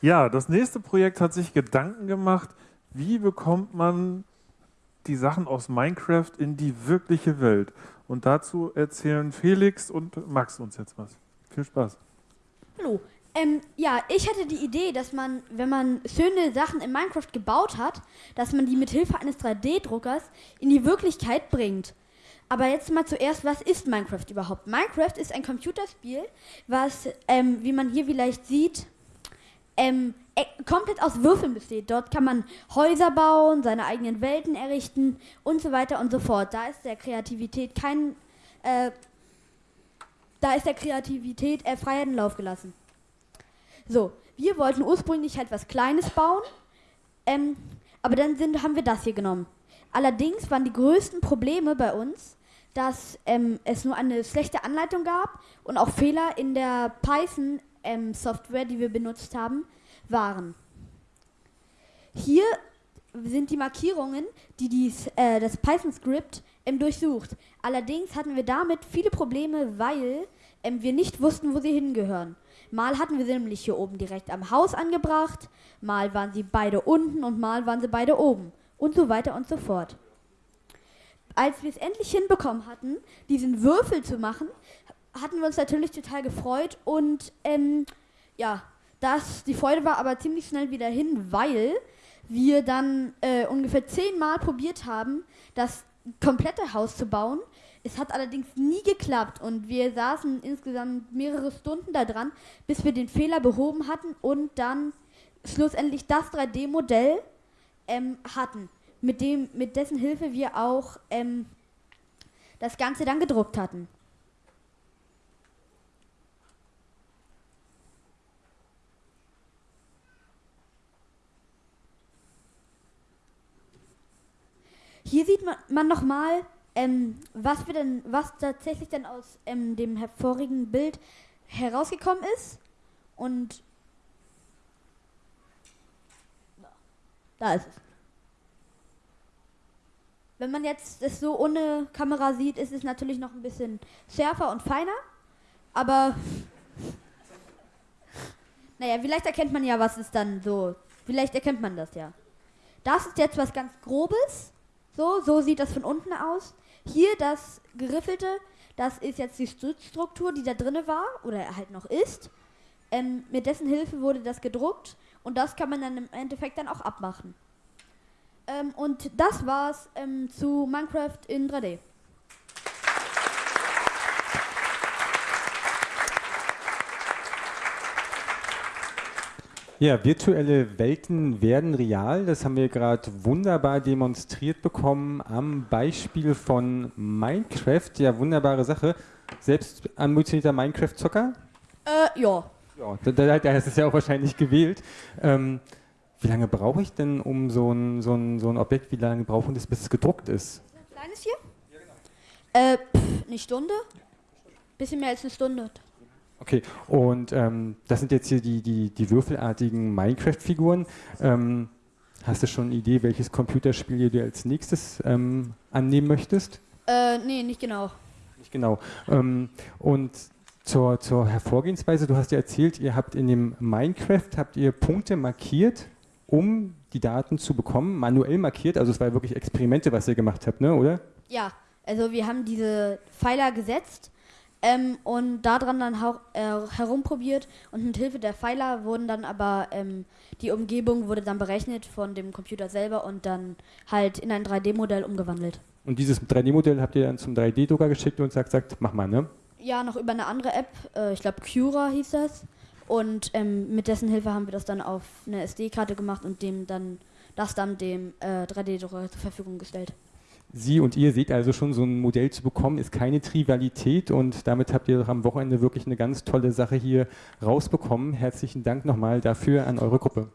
Ja, das nächste Projekt hat sich Gedanken gemacht, wie bekommt man die Sachen aus Minecraft in die wirkliche Welt. Und dazu erzählen Felix und Max uns jetzt was. Viel Spaß. Hallo. Ähm, ja, ich hatte die Idee, dass man, wenn man schöne Sachen in Minecraft gebaut hat, dass man die mit Hilfe eines 3D-Druckers in die Wirklichkeit bringt. Aber jetzt mal zuerst, was ist Minecraft überhaupt? Minecraft ist ein Computerspiel, was, ähm, wie man hier vielleicht sieht, ähm, äh, komplett aus Würfeln besteht. Dort kann man Häuser bauen, seine eigenen Welten errichten und so weiter und so fort. Da ist der Kreativität kein, äh, da ist der Kreativität äh, freien Lauf gelassen. So, wir wollten ursprünglich halt was Kleines bauen, ähm, aber dann sind, haben wir das hier genommen. Allerdings waren die größten Probleme bei uns, dass ähm, es nur eine schlechte Anleitung gab und auch Fehler in der Python-Software, ähm, die wir benutzt haben, waren. Hier sind die Markierungen, die dies, äh, das Python-Skript ähm, durchsucht. Allerdings hatten wir damit viele Probleme, weil ähm, wir nicht wussten, wo sie hingehören. Mal hatten wir sie nämlich hier oben direkt am Haus angebracht, mal waren sie beide unten und mal waren sie beide oben und so weiter und so fort. Als wir es endlich hinbekommen hatten, diesen Würfel zu machen, hatten wir uns natürlich total gefreut und ähm, ja, das, die Freude war aber ziemlich schnell wieder hin, weil wir dann äh, ungefähr zehnmal probiert haben, das komplette Haus zu bauen. Es hat allerdings nie geklappt und wir saßen insgesamt mehrere Stunden da dran, bis wir den Fehler behoben hatten und dann schlussendlich das 3D-Modell ähm, hatten, mit, dem, mit dessen Hilfe wir auch ähm, das Ganze dann gedruckt hatten. Hier sieht man, man nochmal, ähm, was, wir denn, was tatsächlich dann aus ähm, dem hervorigen Bild herausgekommen ist. Und da ist es. Wenn man jetzt das so ohne Kamera sieht, ist es natürlich noch ein bisschen schärfer und feiner. Aber naja, vielleicht erkennt man ja, was ist dann so. Vielleicht erkennt man das ja. Das ist jetzt was ganz Grobes. So, so sieht das von unten aus. Hier das geriffelte, das ist jetzt die Stützstruktur, die da drinne war oder halt noch ist. Ähm, mit dessen Hilfe wurde das gedruckt und das kann man dann im Endeffekt dann auch abmachen. Ähm, und das war's ähm, zu Minecraft in 3D. Ja, virtuelle Welten werden real. Das haben wir gerade wunderbar demonstriert bekommen am Beispiel von Minecraft. Ja, wunderbare Sache. Selbst ambitionierter Minecraft-Zocker? Äh, ja. Ja, da, da, ist es ja auch wahrscheinlich gewählt. Ähm, wie lange brauche ich denn um so ein, so ein, so ein Objekt, wie lange brauchen das, bis es gedruckt ist? Ein kleines hier? Ja, genau. Äh, pff, eine Stunde? Bisschen mehr als eine Stunde. Okay, und ähm, das sind jetzt hier die, die, die würfelartigen Minecraft-Figuren. Ähm, hast du schon eine Idee, welches Computerspiel du als nächstes ähm, annehmen möchtest? Äh, nee, nicht genau. Nicht genau. Ähm, und zur, zur Hervorgehensweise, du hast ja erzählt, ihr habt in dem Minecraft, habt ihr Punkte markiert, um die Daten zu bekommen, manuell markiert, also es war wirklich Experimente, was ihr gemacht habt, ne, oder? Ja, also wir haben diese Pfeiler gesetzt ähm, und daran dann äh, herumprobiert und mit Hilfe der Pfeiler wurden dann aber ähm, die Umgebung wurde dann berechnet von dem Computer selber und dann halt in ein 3D-Modell umgewandelt. Und dieses 3D-Modell habt ihr dann zum 3D-Drucker geschickt und sagt, sagt, mach mal, ne? Ja, noch über eine andere App, äh, ich glaube Cura hieß das. Und ähm, mit dessen Hilfe haben wir das dann auf eine SD-Karte gemacht und dem dann das dann dem äh, 3D-Drucker zur Verfügung gestellt. Sie und ihr seht also schon, so ein Modell zu bekommen, ist keine Trivialität und damit habt ihr am Wochenende wirklich eine ganz tolle Sache hier rausbekommen. Herzlichen Dank nochmal dafür an eure Gruppe.